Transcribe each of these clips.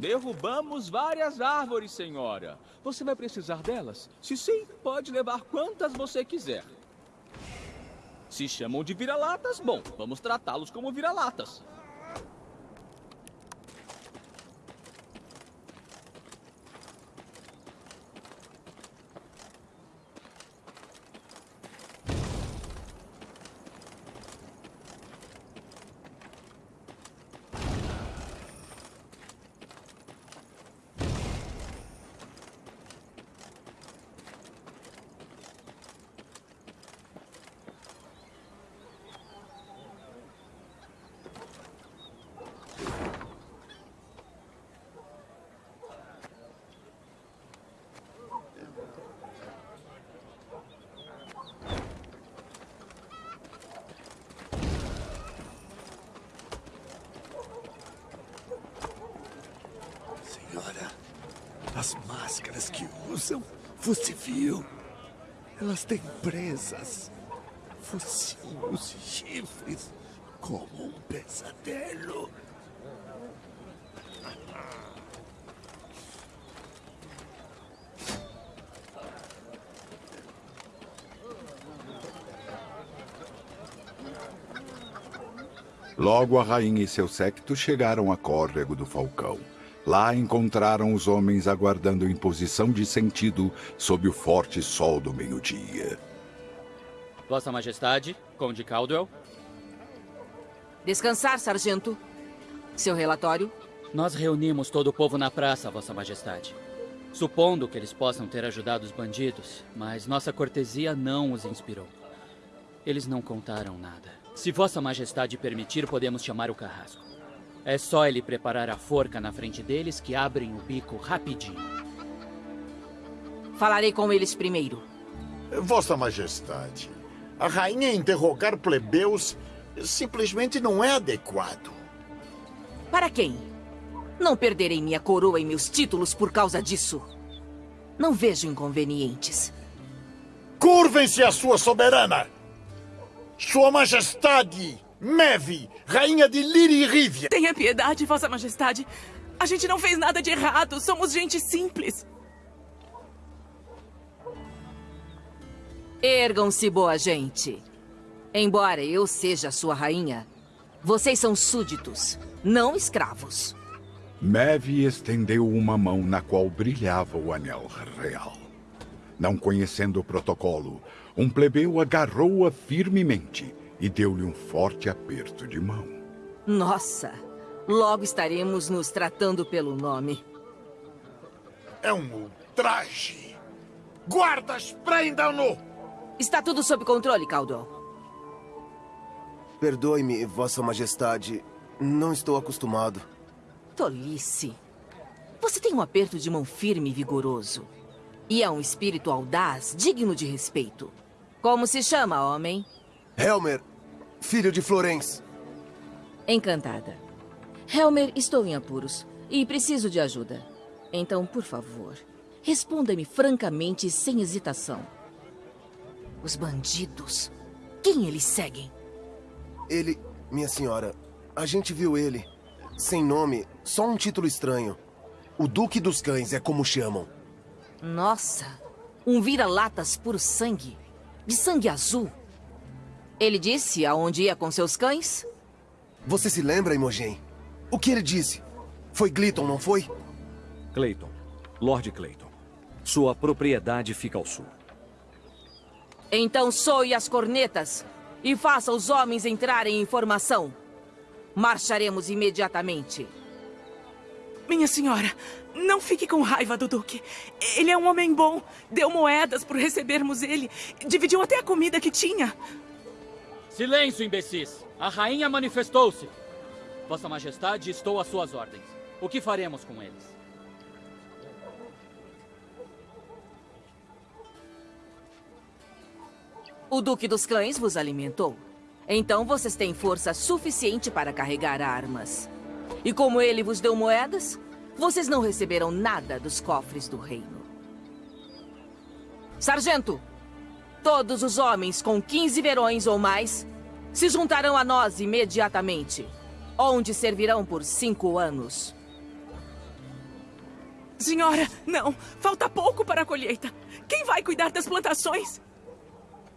Derrubamos várias árvores, senhora. Você vai precisar delas? Se sim, pode levar quantas você quiser. Se chamam de vira-latas, bom, vamos tratá-los como vira-latas. Senhora, as máscaras que usam, você viu? Elas têm presas, focinhos e chifres, como um pesadelo. Logo a rainha e seu séquito chegaram a córrego do Falcão. Lá encontraram os homens aguardando em posição de sentido sob o forte sol do meio-dia. Vossa Majestade, Conde Caldwell. Descansar, sargento. Seu relatório? Nós reunimos todo o povo na praça, Vossa Majestade. Supondo que eles possam ter ajudado os bandidos, mas nossa cortesia não os inspirou. Eles não contaram nada. Se Vossa Majestade permitir, podemos chamar o carrasco. É só ele preparar a forca na frente deles que abrem o bico rapidinho. Falarei com eles primeiro. Vossa Majestade, a rainha interrogar plebeus simplesmente não é adequado. Para quem? Não perderei minha coroa e meus títulos por causa disso. Não vejo inconvenientes. Curvem-se à sua soberana! Sua Majestade, Meve, rainha de Lirírívia! Tenha piedade, Vossa Majestade. A gente não fez nada de errado. Somos gente simples. Ergam-se, boa gente. Embora eu seja sua rainha, vocês são súditos, não escravos. Meve estendeu uma mão na qual brilhava o anel real. Não conhecendo o protocolo, um plebeu agarrou-a firmemente e deu-lhe um forte aperto de mão. Nossa, logo estaremos nos tratando pelo nome. É um ultraje! Guardas, prendam-no! Está tudo sob controle, Caldwell. Perdoe-me, Vossa Majestade. Não estou acostumado. Tolice. Você tem um aperto de mão firme e vigoroso. E é um espírito audaz, digno de respeito. Como se chama, homem? Helmer, filho de Florence. Encantada. Helmer, estou em apuros e preciso de ajuda. Então, por favor, responda-me francamente e sem hesitação. Os bandidos. Quem eles seguem? Ele, minha senhora, a gente viu ele. Sem nome, só um título estranho. O Duque dos Cães é como chamam. Nossa, um vira-latas puro sangue. De sangue azul. Ele disse aonde ia com seus cães? Você se lembra, Imogen? O que ele disse? Foi Gliton, não foi? Clayton. Lord Clayton. Sua propriedade fica ao sul. Então soe as cornetas e faça os homens entrarem em formação. Marcharemos imediatamente. Minha senhora, não fique com raiva do Duque. Ele é um homem bom. Deu moedas por recebermos ele. Dividiu até a comida que tinha. Silêncio, imbecis! A rainha manifestou-se. Vossa Majestade, estou às suas ordens. O que faremos com eles? O Duque dos Cães vos alimentou. Então vocês têm força suficiente para carregar armas. E como ele vos deu moedas, vocês não receberam nada dos cofres do reino. Sargento, todos os homens com 15 verões ou mais se juntarão a nós imediatamente, onde servirão por cinco anos. Senhora, não. Falta pouco para a colheita. Quem vai cuidar das plantações?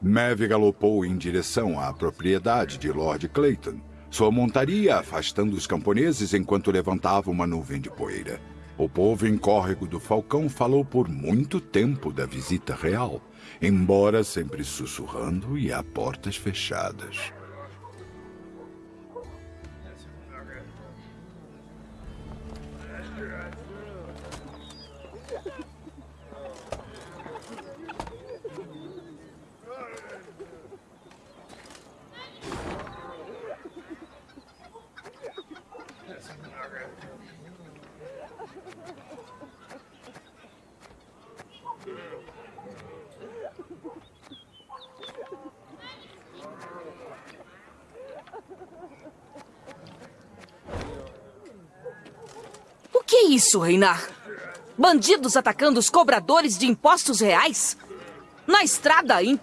Maeve galopou em direção à propriedade de Lord Clayton, sua montaria afastando os camponeses enquanto levantava uma nuvem de poeira. O povo em córrego do Falcão falou por muito tempo da visita real, embora sempre sussurrando e a portas fechadas. Isso, Reinar? Bandidos atacando os cobradores de impostos reais? Na estrada, hein?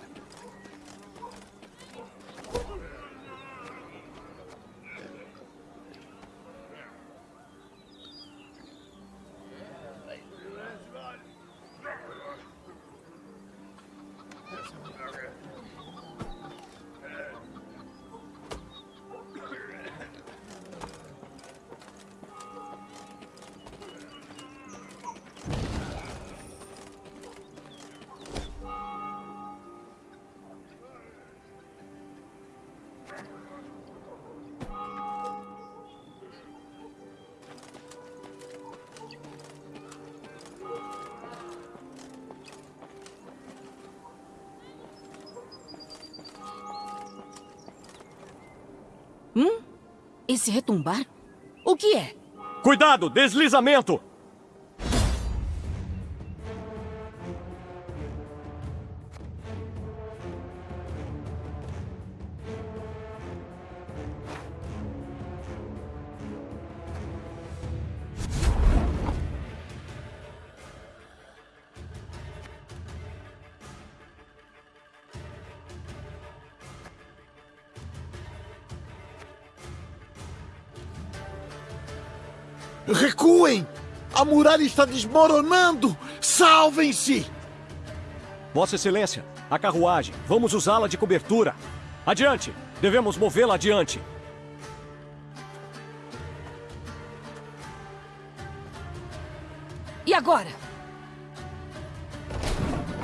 Esse retumbar? O que é? Cuidado, deslizamento! Recuem! A muralha está desmoronando! Salvem-se! Vossa Excelência, a carruagem. Vamos usá-la de cobertura. Adiante! Devemos movê-la adiante. E agora?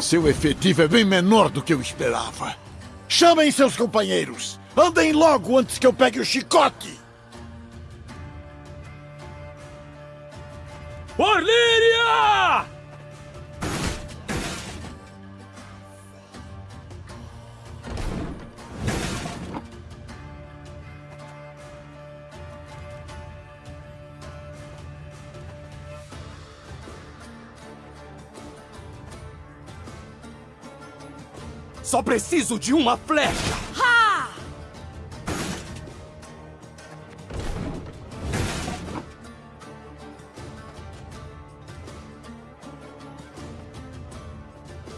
Seu efetivo é bem menor do que eu esperava. Chamem seus companheiros! Andem logo antes que eu pegue o chicote! Só preciso de uma flecha! Ha!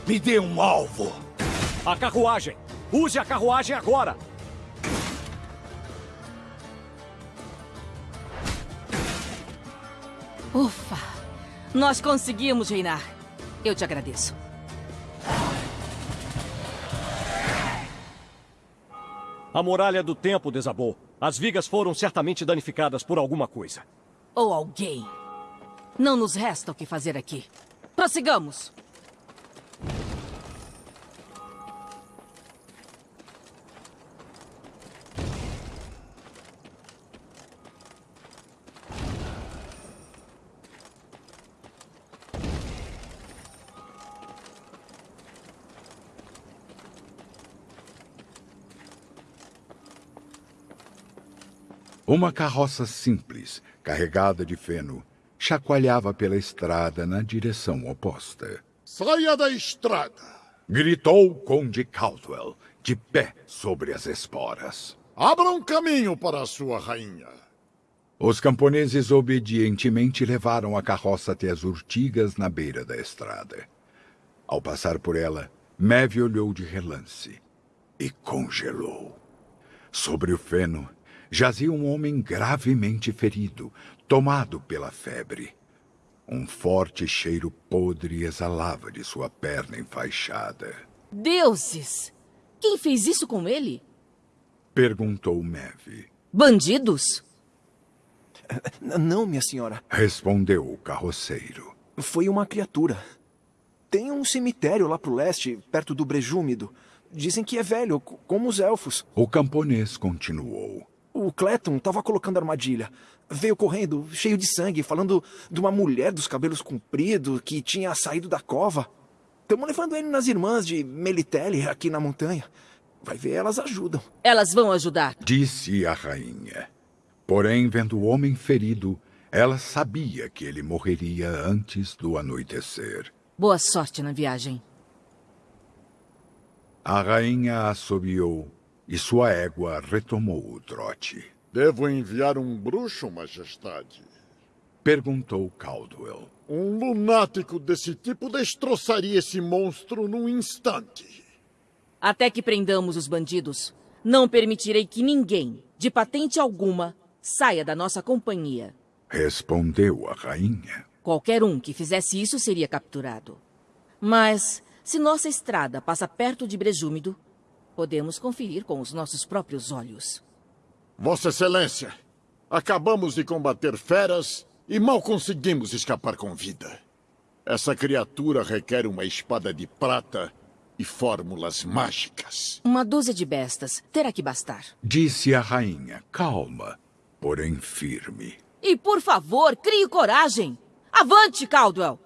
Me dê um alvo! A carruagem! Use a carruagem agora! Ufa! Nós conseguimos, Reinar. Eu te agradeço. A muralha do tempo desabou. As vigas foram certamente danificadas por alguma coisa. Ou alguém. Não nos resta o que fazer aqui. Prossigamos. Uma carroça simples, carregada de feno, chacoalhava pela estrada na direção oposta. Saia da estrada! Gritou o Conde Caldwell, de pé sobre as esporas. Abra um caminho para a sua rainha. Os camponeses obedientemente levaram a carroça até as urtigas na beira da estrada. Ao passar por ela, Maeve olhou de relance e congelou. Sobre o feno, jazia um homem gravemente ferido, tomado pela febre. Um forte cheiro podre exalava de sua perna enfaixada. Deuses! Quem fez isso com ele? Perguntou Mev. Bandidos? Não, minha senhora. Respondeu o carroceiro. Foi uma criatura. Tem um cemitério lá pro leste, perto do Brejúmido. Dizem que é velho, como os elfos. O camponês continuou. O Cleton tava colocando armadilha. Veio correndo, cheio de sangue, falando de uma mulher dos cabelos compridos que tinha saído da cova. Estamos levando ele nas irmãs de Melitele, aqui na montanha. Vai ver, elas ajudam. Elas vão ajudar. Disse a rainha. Porém, vendo o homem ferido, ela sabia que ele morreria antes do anoitecer. Boa sorte na viagem. A rainha assobiou e sua égua retomou o trote. Devo enviar um bruxo, majestade? Perguntou Caldwell. Um lunático desse tipo destroçaria esse monstro num instante. Até que prendamos os bandidos, não permitirei que ninguém, de patente alguma, saia da nossa companhia. Respondeu a rainha. Qualquer um que fizesse isso seria capturado. Mas, se nossa estrada passa perto de Brejúmido, podemos conferir com os nossos próprios olhos. Vossa Excelência, acabamos de combater feras e mal conseguimos escapar com vida. Essa criatura requer uma espada de prata e fórmulas mágicas. Uma dúzia de bestas terá que bastar. Disse a rainha, calma, porém firme. E por favor, crie coragem! Avante, Caldwell!